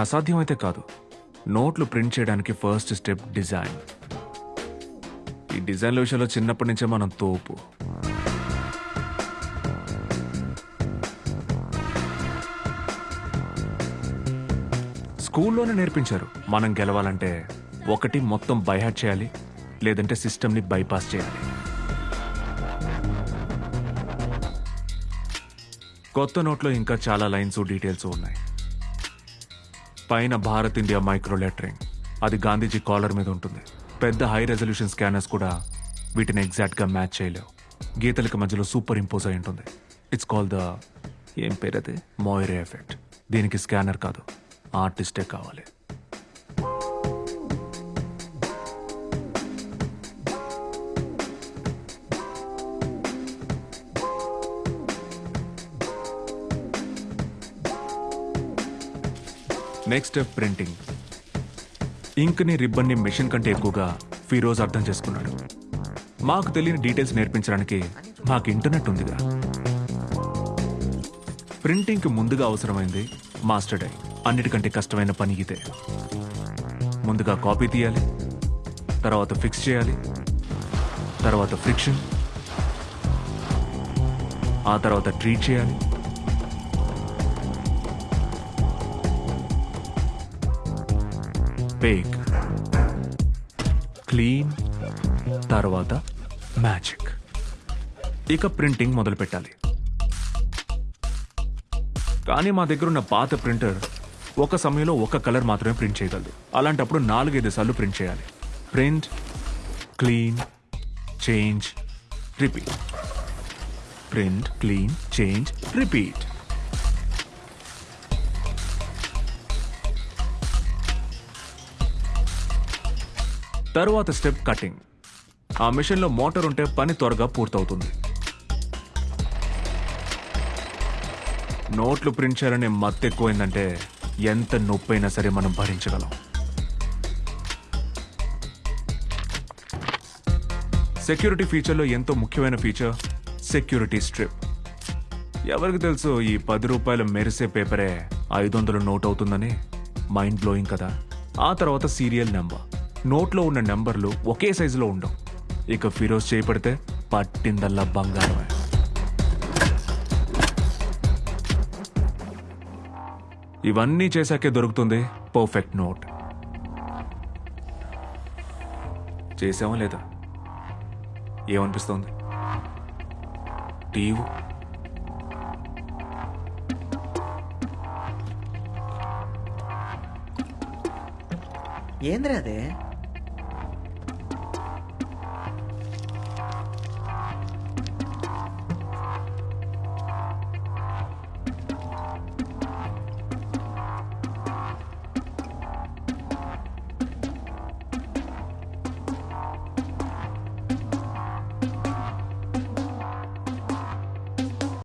అసాధ్యం అయితే కాదు. నోట్లు ప్రింట్ చేయడానికి ఫస్ట్ స్టెప్ డిజైన్ ఈ డిజైన్ల విషయంలో చిన్నప్పటి నుంచే మనం తోపు. స్కూల్లోనే నేర్పించారు. మనం గెలవాలంటే ఒకటి మొత్తం బైహాట్ చేయాలి లేదంటే సిస్టమ్ని బైపాస్ చేయాలి. కొత్త నోట్లో ఇంకా చాలా లైన్స్ డీటెయిల్స్ ఉన్నాయి. పైన భారత్ ఇండియా మైక్రో లెటరింగ్ అది గాంధీజీ కాలర్ మీద ఉంటుంది. పెద్ద హై రెజల్యూషన్ స్కానర్స్ కూడా వీటిని ఎగ్జాక్ట్గా మ్యాచ్ చేయలేవు. గీతలకి మధ్యలో సూపర్ ఇంపోజ్ అయి ఉంటుంది. ఇట్స్ కాల్ ద ఏం పేరు అది? మోయిరే ఎఫెక్ట్ దీనికి స్కానర్ కాదు. ఆర్టిస్టే కావాలి. నెక్స్ట్ స్టెప్ ప్రింటింగ్ ఇంక్ని రిబ్బన్ని మెషిన్ కంటే ఎక్కువగా ఫిరోజ్ అర్థం చేసుకున్నాడు. మాకు తెలియని డీటెయిల్స్ నేర్పించడానికి మాకు ఇంటర్నెట్ ఉందిగా. ప్రింటింగ్కి ముందుగా అవసరమైంది మాస్టర్ డై అన్నిటికంటే కష్టమైన పని ఇదే. ముందుగా కాపీ తీయాలి తర్వాత ఫిక్స్ చేయాలి తర్వాత ఫ్రిక్షన్ ఆ తర్వాత ట్రీట్ చేయాలి బేక్. క్లీన్ తర్వాత మ్యాజిక్. ఇక ప్రింటింగ్ మొదలు పెట్టాలి. కానీ మా దగ్గర ఉన్న పాత ప్రింటర్ ఒక సమయంలో ఒక కలర్ మాత్రమే ప్రింట్ చేయగలదు. అలాంటప్పుడు నాలుగైదు సార్లు ప్రింట్ చేయాలి. Print clean change repeat. Print clean change repeat. తరువాత స్టెప్ కటింగ్. ఆ మిషన్లో మోటార్ ఉంటే పని త్వరగా పూర్తవుతుంది. నోట్లు ప్రింట్ చేయాలనే మత్తు ఎక్కువైందంటే ఎంత నొప్పైనా సరే మనం భరించగలం. సెక్యూరిటీ ఫీచర్లో ఎంతో ముఖ్యమైన ఫీచర్ సెక్యూరిటీ స్ట్రిప్. ఎవరికి తెలుసు ఈ పది రూపాయల మెరిసే పేపరే ఐదు వందలు నోట్ అవుతుందని మైండ్ బ్లోయింగ్ కదా. ఆ తర్వాత సీరియల్ నెంబర్. నోట్లో ఉన్న నెంబర్లు ఒకే సైజులో ఉండవు. ఇక ఫిరోజ్ చేయబడితే పట్టిందల్లా బంగారమే. ఇవన్నీ చేశాకే దొరుకుతుంది పర్ఫెక్ట్ నోట్. చేసామా లేదా? ఏమనిపిస్తోంది? టీవీ? ఏంద్రా అదే?